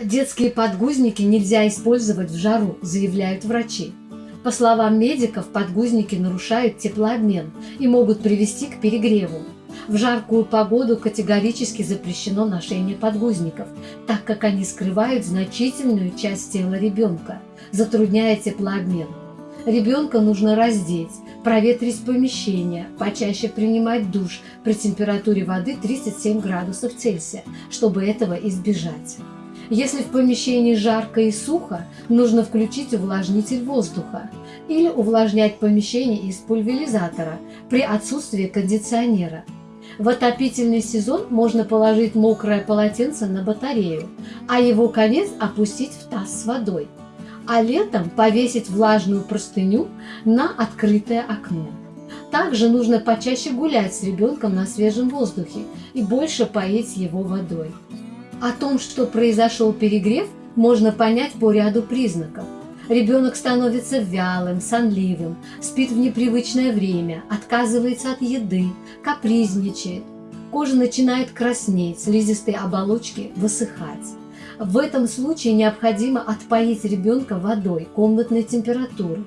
Детские подгузники нельзя использовать в жару, заявляют врачи. По словам медиков, подгузники нарушают теплообмен и могут привести к перегреву. В жаркую погоду категорически запрещено ношение подгузников, так как они скрывают значительную часть тела ребенка, затрудняя теплообмен. Ребенка нужно раздеть, проветрить помещение, почаще принимать душ при температуре воды 37 градусов Цельсия, чтобы этого избежать. Если в помещении жарко и сухо, нужно включить увлажнитель воздуха или увлажнять помещение из пульверизатора при отсутствии кондиционера. В отопительный сезон можно положить мокрое полотенце на батарею, а его конец опустить в таз с водой, а летом повесить влажную простыню на открытое окно. Также нужно почаще гулять с ребенком на свежем воздухе и больше поить его водой. О том, что произошел перегрев, можно понять по ряду признаков. Ребенок становится вялым, сонливым, спит в непривычное время, отказывается от еды, капризничает. Кожа начинает краснеть, слизистые оболочки высыхать. В этом случае необходимо отпоить ребенка водой комнатной температуры,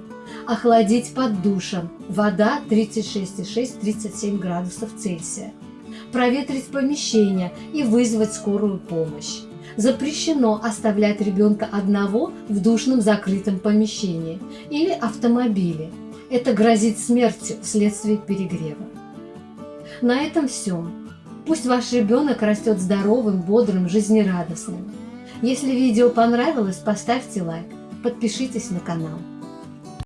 охладить под душем, вода 36,6-37 градусов Цельсия проветрить помещение и вызвать скорую помощь. Запрещено оставлять ребенка одного в душном закрытом помещении или автомобиле. Это грозит смертью вследствие перегрева. На этом все. Пусть ваш ребенок растет здоровым, бодрым, жизнерадостным. Если видео понравилось, поставьте лайк, подпишитесь на канал.